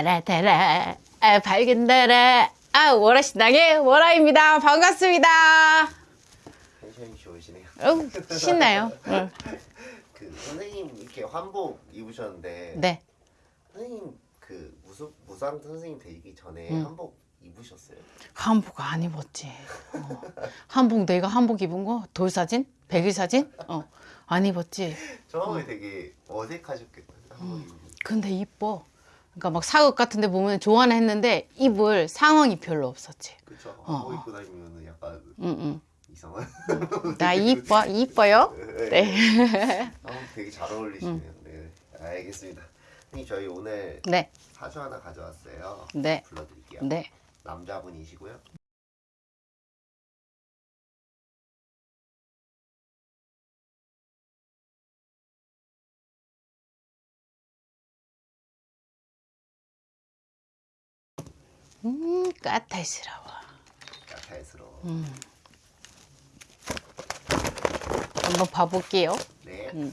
따라따라 아, 밝은 달아 아 월화신당의 월화입니다 반갑습니다 텐션이 좋으시네요. 어우, 신나요 응. 그 선생님 이렇게 한복 입으셨는데 네 선생님 그 무수 무상 선생님 되기 전에 음. 한복 입으셨어요? 한복 안 입었지 어. 한복 내가 한복 입은 거 돌사진 백일사진 어. 안 입었지 처음에 되게 어색하셨겠다. 한복 입는. 근데 이뻐 그러니까 막 사극 같은 데 보면 좋아는 했는데 입을 상황이 별로 없었지 그쵸? 어, 어. 입고 다니면 약간 응, 이상한. 응. 나 이뻐 이뻐요 네. 한복 되게 잘 어울리시네요. 네, 알겠습니다. 선생님 저희 오늘 네, 사주 하나 가져왔어요. 네, 불러드릴게요. 네. 남자분이시고요. 음, 까탈스러워. 야탈스러워. 음. 한번 봐볼게요. 네. 음.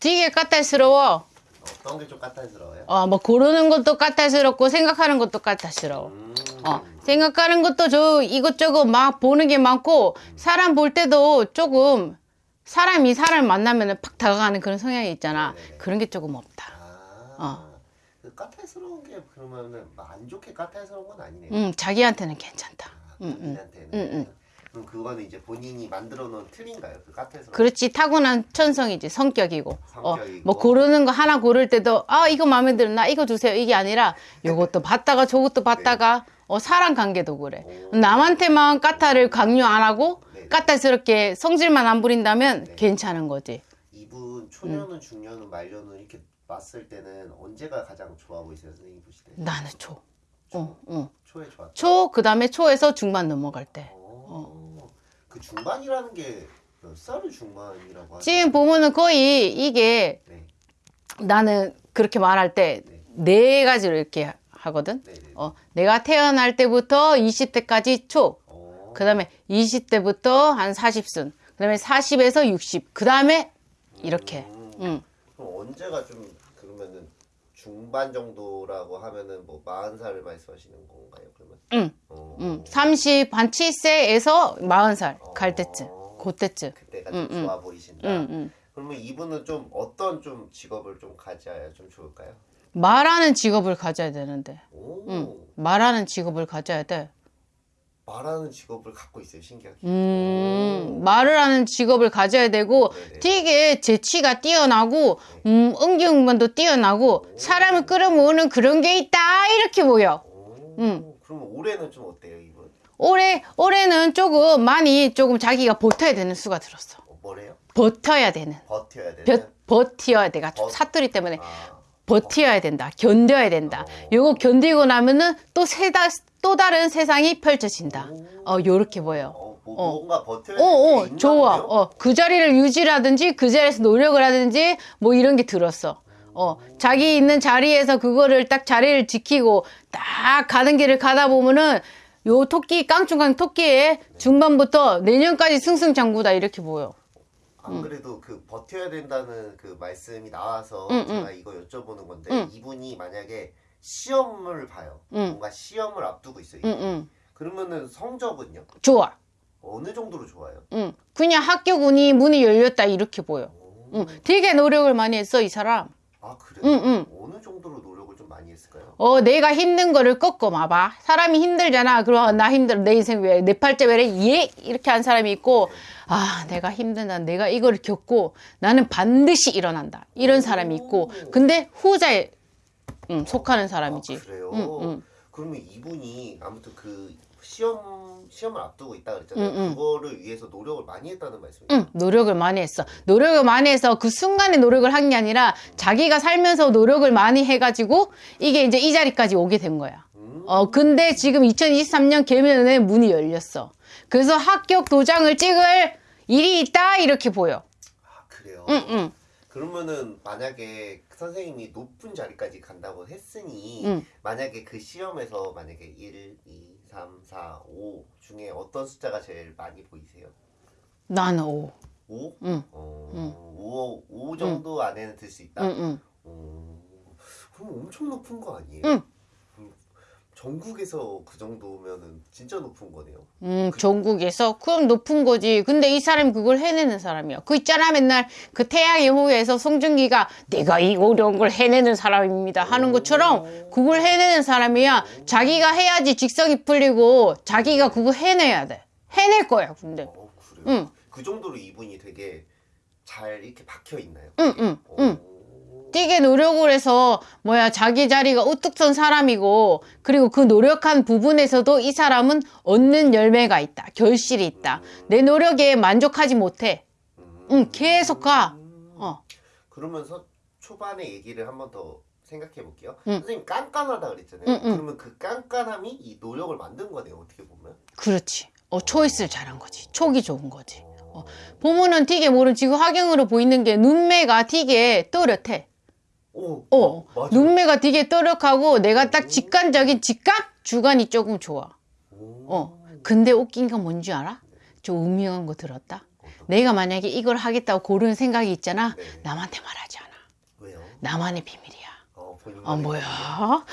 되게 까탈스러워. 어떤 게 좀 까탈스러워요? 어, 뭐 고르는 것도 까탈스럽고 생각하는 것도 까탈스러워. 음. 어, 생각하는 것도 저 이것저것 막 보는 게 많고 사람 볼 때도 조금 사람이 사람 만나면 팍 다가가는 그런 성향이 있잖아. 네네네. 그런 게 조금 없다. 아. 그 까탈스러운 게 그러면은 막안 좋게 까탈스러운 건 아니네요. 음, 자기한테는 괜찮다. 아, 음, 음. 본인한테는. 음, 음. 그럼 그거는 이제 본인이 만들어 놓은 틀인가요? 그 까탈스러운. 그렇지 타고난 천성이지 성격이고. 어, 성격이고. 뭐 고르는 거 하나 고를 때도 아 이거 마음에 들어 나 이거 주세요 이게 아니라 요것도 봤다가 저것도 봤다가 어 사람 관계도 그래. 오. 남한테만 까탈을 강요 안 하고 네. 까탈스럽게 성질만 안 부린다면 네. 괜찮은 거지. 이분 초년은 중년은 말년은 이렇게 봤을 때는 언제가 가장 좋아 보이세요, 선생님 보실 때? 나는 초. 어, 어. 초에 좋았다. 초, 그 다음에 초에서 중반 넘어갈 때. 어. 그 중반이라는 게 몇 살을 중반이라고 하죠? 지금 보면은 거의 이게 네. 나는 그렇게 말할 때 네 가지로 이렇게 하거든. 네, 네. 어, 내가 태어날 때부터 20대까지 초. 어. 그 다음에 20대부터 한 40순. 그 다음에 40에서 60. 그 다음에 이렇게. 음. 응. 그럼 언제가 좀 중반 정도라고 하면은 뭐 40살을 말씀하시는 건가요? 그러면? 응. 어. 응. 30, 한 7세에서 40살 갈 때쯤. 그때쯤. 그때가 응, 좀 응. 좋아 보이신다. 응, 응. 그러면 이분은 좀 어떤 좀 직업을 좀 가져야 좀 좋을까요? 말하는 직업을 가져야 되는데. 오. 응. 말하는 직업을 가져야 돼. 말하는 직업을 갖고 있어요. 신기하게. 음, 말을 하는 직업을 가져야 되고 네네. 되게 재치가 뛰어나고 음, 응기응변도 뛰어나고 사람을 끌어모으는 그런 게 있다 이렇게 보여. 오. 응. 그러면 올해는 좀 어때요, 이분? 올해 올해는 조금 많이 조금 자기가 버텨야 되는 수가 들었어. 어, 뭐래요? 버텨야 되는. 버텨야 되는. 버, 버텨야 돼가 버- 사투리 때문에 아. 버텨야 된다. 견뎌야 된다. 어. 요거 견디고 나면은 또 세다 또 다른 세상이 펼쳐진다. 어 요렇게 보여. 어, 뭐, 어. 뭔가 버텨야 어, 어, 게 있나 좋아. 어, 그 자리를 유지라든지 그 자리에서 노력을 하든지 뭐 이런 게 들었어. 어, 자기 있는 자리에서 그거를 딱 자리를 지키고 딱 가는 길을 가다 보면은 요 토끼, 깡충깡 토끼의 중반부터 내년까지 승승장구다 이렇게 보여. 안 그래도 그 버텨야 된다는 그 말씀이 나와서 응, 제가 이거 여쭤보는 건데 응. 이분이 만약에 시험을 봐요. 응. 뭔가 시험을 앞두고 있어요. 응, 응. 그러면은 성적은요? 좋아. 어느 정도로 좋아요? 응. 그냥 학교 문이, 문이 열렸다 이렇게 보여. 오. 응. 되게 노력을 많이 했어, 이 사람. 아 그래요? 응, 응. 어느 정도로 했을까요? 어, 내가 힘든 거를 꺾어 봐봐. 사람이 힘들잖아. 그럼 나 힘들어. 내 인생 왜, 내 팔자 왜래? 예? 이렇게 한 사람이 있고, 아, 내가 힘들다. 내가 이거를 겪고, 나는 반드시 일어난다. 이런 사람이 있고, 근데 후자에, 음, 속하는 사람이지. 아, 그래요? 응, 응. 그러면 이분이 아무튼 그 시험 시험을 앞두고 있다 그랬잖아요. 응, 응. 그거를 위해서 노력을 많이 했다는 말씀이에요. 응, 노력을 많이 했어. 노력을 많이 해서 그 순간에 노력을 한 게 아니라 자기가 살면서 노력을 많이 해가지고 이게 이제 이 자리까지 오게 된 거야. 음. 어, 근데 지금 2023년 개면에 문이 열렸어. 그래서 합격 도장을 찍을 일이 있다, 이렇게 보여. 아 그래요? 응, 응. 그러면은 만약에 선생님이 높은 자리까지 간다고 했으니 응. 만약에 그 시험에서 만약에 1, 2, 3, 4, 5 중에 어떤 숫자가 제일 많이 보이세요? 나는 오. 5? 응. 어, 5, 5 정도 안에는 들 수 있다? 응, 응. 어, 그럼 엄청 높은 거 아니에요? 응. 음, 전국에서 그 정도면은 진짜 높은 거네요. 음, 전국에서? 그럼 높은 거지. 근데 이 사람이 그걸 해내는 사람이야. 그 있잖아, 맨날 그 태양의 후예에서 송중기가 내가 이 어려운 걸 해내는 사람입니다. 하는 것처럼 그걸 해내는 사람이야. 자기가 해야지 직성이 풀리고 자기가 그거 해내야 돼. 해낼 거야, 근데. 어, 그래요? 응. 그 정도로 이분이 되게 잘 이렇게 박혀 있나요? 응, 응, 응. 오. 뛰게 노력을 해서 뭐야 자기 자리가 우뚝 선 사람이고 그리고 그 노력한 부분에서도 이 사람은 얻는 열매가 있다 결실이 있다 내 노력에 만족하지 못해 음. 응 계속 가 어. 그러면서 초반에 얘기를 한 번 더 생각해 볼게요. 응. 선생님 깐깐하다 그랬잖아요. 응, 응. 그러면 그 깐깐함이 이 노력을 만든 거네요. 어떻게 보면. 그렇지 어 초이스를 잘한 거지 촉이 좋은 거지 어. 보면은 되게 모른 지금 화경으로 보이는 게 눈매가 되게 또렷해 오, 어 맞아요. 눈매가 되게 또렷하고 내가 딱 직관적인 직각 주관이 조금 좋아 오. 어. 근데 웃긴 건 뭔지 알아? 좀 음흉한 거 들었다? 내가 만약에 이걸 하겠다고 고르는 생각이 있잖아. 네. 남한테 말하지 않아. 왜요? 나만의 비밀이야. 어, 어, 뭐야?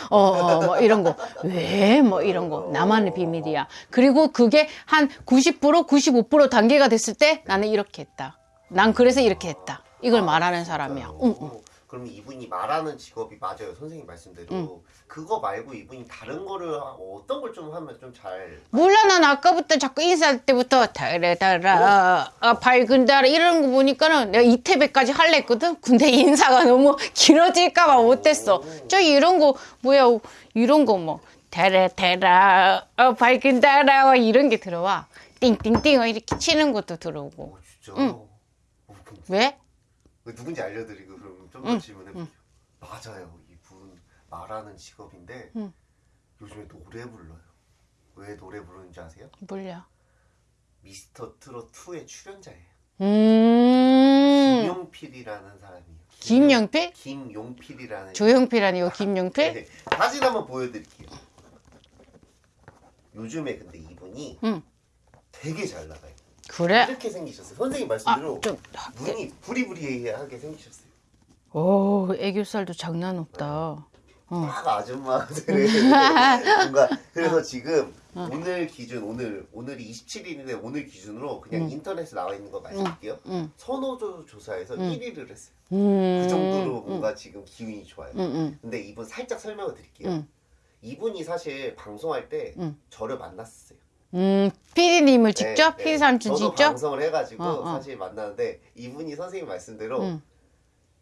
어, 어, 뭐 이런 거. 왜? 뭐 이런 거. 나만의 비밀이야. 그리고 그게 한 90%, 95% 단계가 됐을 때 나는 이렇게 했다. 난 그래서 이렇게 했다. 이걸 말하는 사람이야. 응, 응. 그럼 이분이 말하는 직업이 맞아요. 선생님 말씀대로. 그거 말고 이분이 다른 거를 하- 어떤 걸 좀 하면 좀 잘. 몰라, 난 아까부터 자꾸 인사할 때부터 달달아, 아, 밝은 달아 이러는 거 보니까는 내가 이태배까지 할래 했거든? 근데 인사가 너무 길어질까 봐 못했어. 저 이런 거, 뭐야, 이런 거 뭐, 달아달아, 어, 밝은 달아, 이런 게 들어와. 띵띵띵 이렇게 치는 것도 들어오고. 어, 진짜. 어, 그럼 왜? 누군지 알려드리고 그럼 좀더 질문해 볼게요. 맞아요. 이분 말하는 직업인데 응. 요즘에 노래 불러요. 왜 노래 부르는지 아세요? 몰라. 미스터 트롯 2의 출연자예요. 음, 김용필이라는 사람이에요. 김영필? 김용필이라는 조영필 아니고 김영필? 네, 사진 한번 보여드릴게요. 요즘에 근데 이분이 응. 되게 잘 나가요. 그래? 이렇게 생기셨어요. 선생님 아, 말씀대로 좀, 눈이 부리부리하게 생기셨어요. 오, 애교살도 장난 없다. 어. 막 아줌마들의 뭔가 그래서 지금 어. 오늘 기준 오늘 오늘이 27일인데 오늘 기준으로 그냥 인터넷에 나와 있는 거 말씀드릴게요. 응. 선호도 조사에서 1위를 했어요. 음. 그 정도로 뭔가 지금 기운이 좋아요. 근데 이분 살짝 설명을 드릴게요. 응. 이분이 사실 방송할 때 응. 저를 만났었어요. 음, 피디님을 직접? 네, 피디 네. 삼촌 저도 직접? 방송을 해가지고 어, 어. 사실 만나는데 이분이 선생님 말씀대로 응.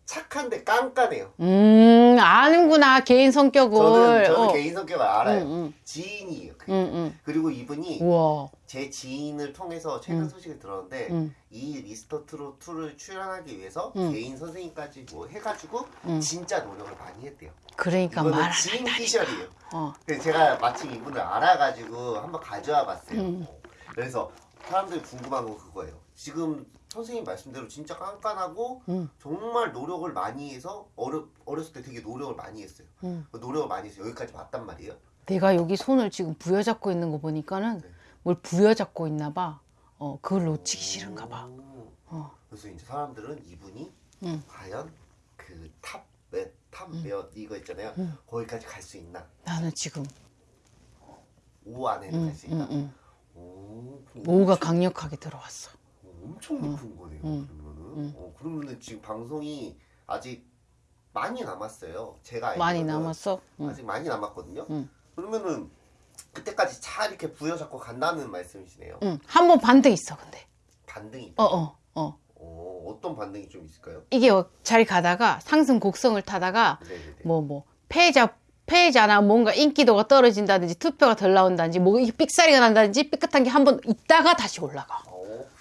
착한데 깐깐해요. 음, 아는구나, 개인 성격을. 저는 저는 어. 개인 성격을 알아요. 응, 응. 지인이에요. 응, 응. 그리고 이분이 우와. 제 지인을 통해서 최근 응. 소식을 들었는데 응. 이 미스터 트롯 2를 출연하기 위해서 응. 개인 선생님까지 뭐 해가지고 응. 진짜 노력을 많이 했대요. 그러니까 이거는 말안 지인. 피셜이에요. 어. 제가 마침 이분을 알아가지고 한번 가져와 봤어요. 응. 그래서 사람들이 궁금한 건 그거예요. 지금 선생님 말씀대로 진짜 깐깐하고 응. 정말 노력을 많이 해서 어려, 어렸을 때 되게 노력을 많이 했어요. 응. 노력을 많이 해서 여기까지 왔단 말이에요. 내가 여기 손을 지금 부여잡고 있는 거 보니까는 네. 뭘 부여잡고 있나 봐. 어, 그걸 놓치기 싫은가 봐. 오. 어. 그래서 이제 사람들은 이분이 응. 과연 그 top 몇, top 몇 이거 있잖아요. 응. 거기까지 갈 수 있나? 나는 지금, 5 안에는 응, 갈수 응, 있나? 응. 오, 그럼 오가 엄청, 강력하게 들어왔어. 엄청 높은 거네요. 응. 그러면은. 응. 어, 그러면은 지금 방송이 아직 많이 남았어요. 제가 많이 남았어? 응. 아직 많이 남았거든요. 응. 그러면은 그때까지 잘 이렇게 부여잡고 간다는 말씀이시네요. 응. 한 번 반등 있어, 근데. 반등이 어, 어, 어. 어, 어떤 반등이 좀 있을까요? 이게 어, 잘 가다가 상승 곡성을 타다가 네네네. 뭐뭐 패자 패자나 뭔가 인기도가 떨어진다든지 투표가 덜 나온다든지 뭐 이게 삑사리가 난다든지 삐끗한 게 한 번 있다가 다시 올라가.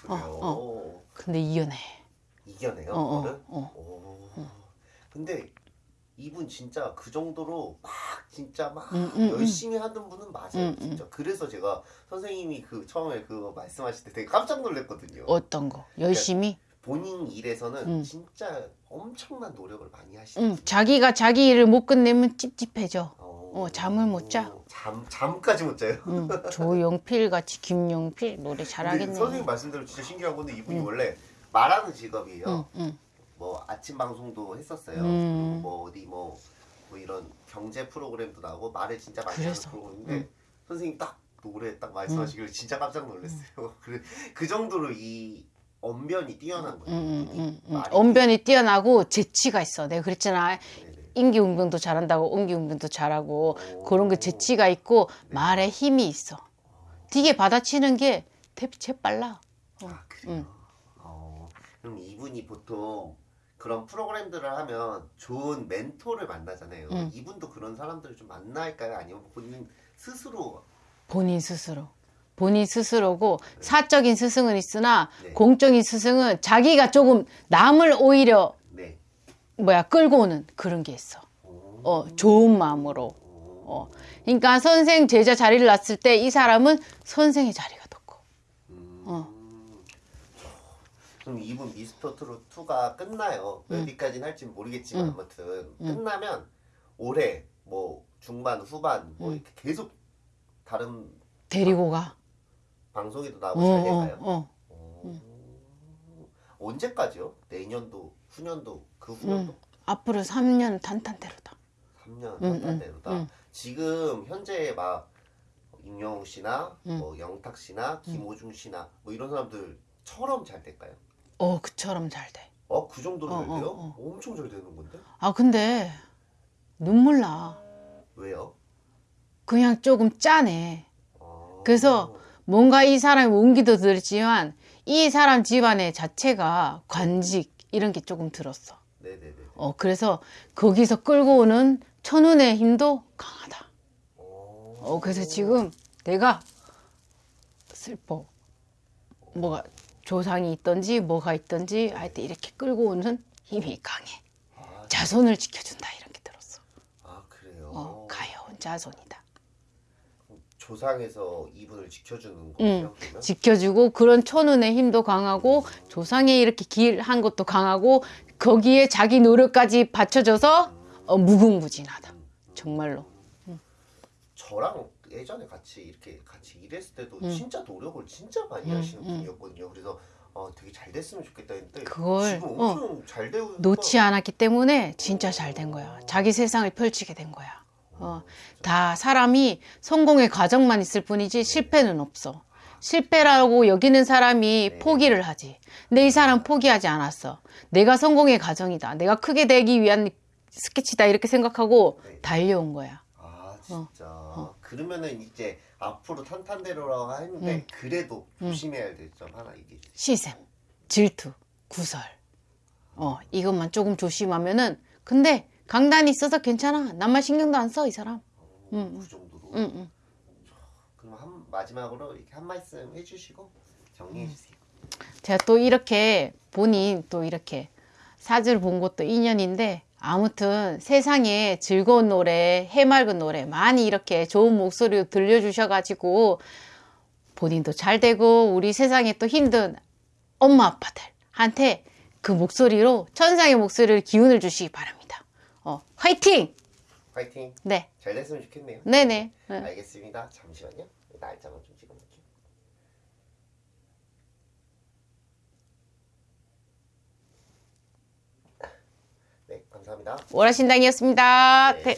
어, 그래요. 어, 근데 이겨내. 이겨내요. 어, 어, 그거를? 어. 오. 근데 이분 진짜 그 정도로 막 진짜 막 음, 음, 열심히 하는 분은 맞아요. 음, 음. 진짜. 그래서 제가 선생님이 그 처음에 그거 말씀하실 때 되게 깜짝 놀랐거든요. 어떤 거? 열심히. 본인 일에서는 음. 진짜 엄청난 노력을 많이 하시는 응. 자기가 자기 일을 못 끝내면 찝찝해져. 어. 어, 잠을 못 자. 잠 잠까지 못 자요. 응, 조용필 같이 김용필 노래 잘하겠네. 선생님 말씀대로 진짜 신기한 건데 이분이 원래 말하는 직업이에요. 응, 응. 뭐 아침 방송도 했었어요. 음. 뭐 어디 뭐, 뭐 이런 경제 프로그램도 나오고 말을 진짜 많이 그래서. 하는 프로그램인데 선생님 딱 노래 딱 말씀하시길래 진짜 깜짝 놀랐어요. 그, 그 정도로 이 언변이 뛰어난 거예요. 응, 응. 응, 응. 언변이 뛰어나고 재치가 있어. 내가 그랬잖아. 네네. 인기응변도 잘한다고 옹기응변도 잘하고 그런 게 재치가 있고 말에 힘이 있어. 되게 받아치는 게 대비 재빨라. 아 그래요. 어, 그럼 이분이 보통 그런 프로그램들을 하면 좋은 멘토를 만나잖아요. 음. 이분도 그런 사람들을 좀 만날까요? 아니면 본인 스스로 본인 스스로. 본인 스스로고 사적인 스승은 있으나 네. 공적인 스승은 자기가 조금 남을 오히려 네. 뭐야 끌고 오는 그런 게 있어. 어 좋은 마음으로. 어 그러니까 선생 제자 자리를 놨을 때 이 사람은 선생의 자리가 뒀고. 음. 어. 그럼 이분 미스터 트롯 2가 끝나요. 음. 어디까지는 할지 모르겠지만 아무튼 끝나면 올해 뭐 중반 후반 뭐 음. 이렇게 계속 다른 데리고 가. 방송에도 어, 나오고 잘 어, 될까요? 어. 어. 언제까지요? 내년도, 후년도, 그 후년도? 음. 앞으로 3년 탄탄대로다. 3년 음, 한단대로다. 음. 지금 현재 막 임영웅 씨나 음. 뭐 영탁 씨나 김호중 씨나 뭐 이런 사람들처럼 잘 될까요? 어 그처럼 잘 돼. 어, 그 정도로 어, 잘 돼요? 어, 엄청 잘 되는 건데? 아 근데 눈물 나. 왜요? 그냥 조금 짜네. 어. 그래서 뭔가 이 사람이 온기도 들지만 이 사람 집안의 자체가 관직 이런 게 조금 들었어. 네네네. 어 그래서 거기서 끌고 오는 천운의 힘도 강하다. 어. 어 그래서 지금 내가 슬퍼. 뭐가 조상이 있던지 뭐가 있던지 하여튼 이렇게 끌고 오는 힘이 강해. 아, 자손을 지켜준다 이런 게 들었어. 아 그래요? 어 가여운 자손이다. 조상에서 이분을 지켜주는 응, 거예요? 그러면? 지켜주고 그런 천운의 힘도 강하고 조상에 이렇게 길한 것도 강하고 거기에 자기 노력까지 받쳐줘서 어, 무궁무진하다. 정말로. 저랑 예전에 같이 이렇게 같이 일했을 때도 음. 진짜 노력을 진짜 많이 음, 하시는 음. 분이었거든요. 그래서 어, 되게 잘 됐으면 좋겠다 했는데 그걸, 지금 어, 엄청 잘 되고 놓지 않았기 때문에 진짜 잘 된 거야. 자기 세상을 펼치게 된 거야. 어, 다 사람이 성공의 과정만 있을 뿐이지 실패는 없어. 실패라고 여기는 사람이 네. 포기를 하지. 근데 이 사람 포기하지 않았어. 내가 성공의 과정이다. 내가 크게 되기 위한 스케치다. 이렇게 생각하고 네. 달려온 거야. 아 진짜 그러면은 이제 앞으로 탄탄대로라고 했는데 음. 그래도 조심해야 될 점 하나 주세요. 시샘, 질투, 구설. 어, 이것만 조금 조심하면은 근데 강단이 있어서 괜찮아. 남만 신경도 안 써, 이 사람. 음, 그 정도로. 응, 응. 그럼 한 마지막으로 이렇게 한 말씀 해주시고 정리해 주세요. 제가 또 이렇게 본인 또 이렇게 사주를 본 것도 인연인데 아무튼 세상에 즐거운 노래, 해맑은 노래 많이 이렇게 좋은 목소리로 들려주셔가지고 본인도 잘 되고 우리 세상에 또 힘든 엄마 아빠들한테 그 목소리로 천상의 목소리를 기운을 주시기 바랍니다. 어, 화이팅! 파이팅. 네, 잘 됐으면 좋겠네요. 네네. 네. 알겠습니다. 잠시만요. 날짜만 좀 찍어볼게요. 네, 감사합니다. 오라신당이었습니다. 네. 네.